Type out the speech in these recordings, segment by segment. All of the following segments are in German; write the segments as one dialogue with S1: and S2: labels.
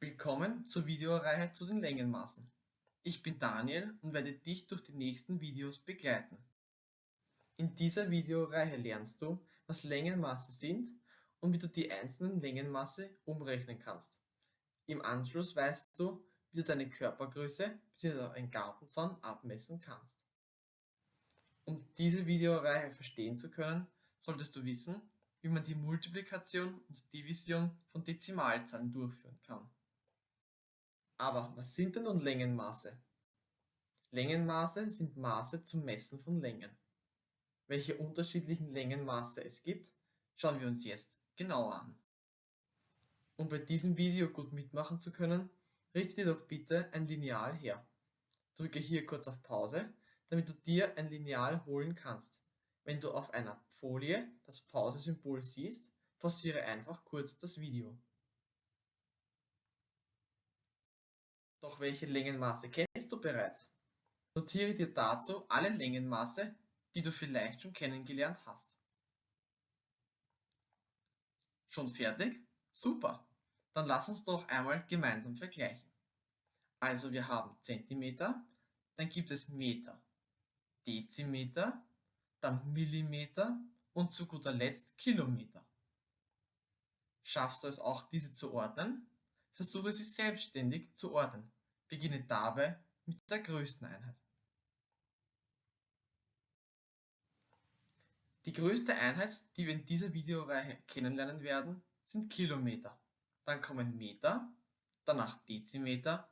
S1: Willkommen zur Videoreihe zu den Längenmaßen. Ich bin Daniel und werde dich durch die nächsten Videos begleiten. In dieser Videoreihe lernst du, was Längenmaße sind und wie du die einzelnen Längenmaße umrechnen kannst. Im Anschluss weißt du, wie du deine Körpergröße bzw. einen Gartenzaun abmessen kannst. Um diese Videoreihe verstehen zu können, solltest du wissen, wie man die Multiplikation und Division von Dezimalzahlen durchführen kann. Aber was sind denn nun Längenmaße? Längenmaße sind Maße zum Messen von Längen. Welche unterschiedlichen Längenmaße es gibt, schauen wir uns jetzt genauer an. Um bei diesem Video gut mitmachen zu können, richte dir doch bitte ein Lineal her. Drücke hier kurz auf Pause, damit du dir ein Lineal holen kannst. Wenn du auf einer Folie das Pause-Symbol siehst, pausiere einfach kurz das Video. Doch welche Längenmaße kennst du bereits? Notiere dir dazu alle Längenmaße, die du vielleicht schon kennengelernt hast. Schon fertig? Super! Dann lass uns doch einmal gemeinsam vergleichen. Also wir haben Zentimeter, dann gibt es Meter, Dezimeter, dann Millimeter und zu guter Letzt Kilometer. Schaffst du es auch, diese zu ordnen? Versuche sie selbstständig zu ordnen. Beginne dabei mit der größten Einheit. Die größte Einheit, die wir in dieser Videoreihe kennenlernen werden, sind Kilometer. Dann kommen Meter, danach Dezimeter,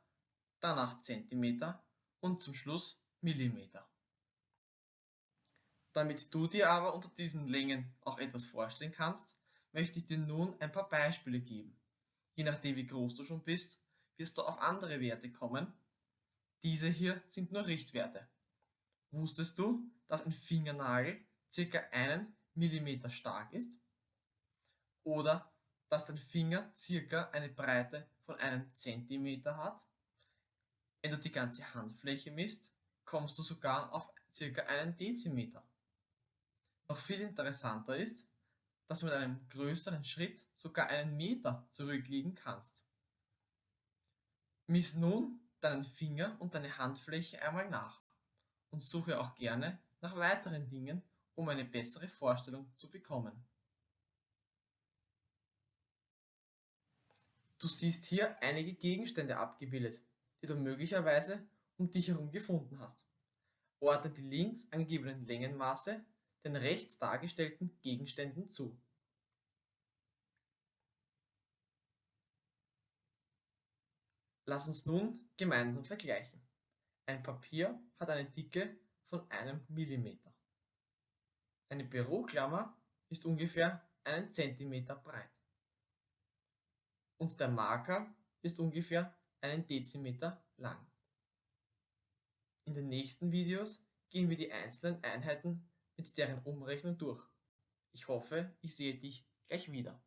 S1: danach Zentimeter und zum Schluss Millimeter. Damit du dir aber unter diesen Längen auch etwas vorstellen kannst, möchte ich dir nun ein paar Beispiele geben. Je nachdem wie groß du schon bist, wirst du auf andere Werte kommen. Diese hier sind nur Richtwerte. Wusstest du, dass ein Fingernagel ca. einen Millimeter stark ist? Oder dass dein Finger ca. eine Breite von einem Zentimeter hat? Wenn du die ganze Handfläche misst, kommst du sogar auf ca. einen Dezimeter. Noch viel interessanter ist, dass du mit einem größeren Schritt sogar einen Meter zurückliegen kannst. Miss nun deinen Finger und deine Handfläche einmal nach und suche auch gerne nach weiteren Dingen, um eine bessere Vorstellung zu bekommen. Du siehst hier einige Gegenstände abgebildet, die du möglicherweise um dich herum gefunden hast. Ordne die links angegebenen Längenmaße den rechts dargestellten Gegenständen zu. Lass uns nun gemeinsam vergleichen. Ein Papier hat eine Dicke von einem Millimeter. Eine Büroklammer ist ungefähr einen Zentimeter breit. Und der Marker ist ungefähr einen Dezimeter lang. In den nächsten Videos gehen wir die einzelnen Einheiten mit deren Umrechnung durch. Ich hoffe, ich sehe dich gleich wieder.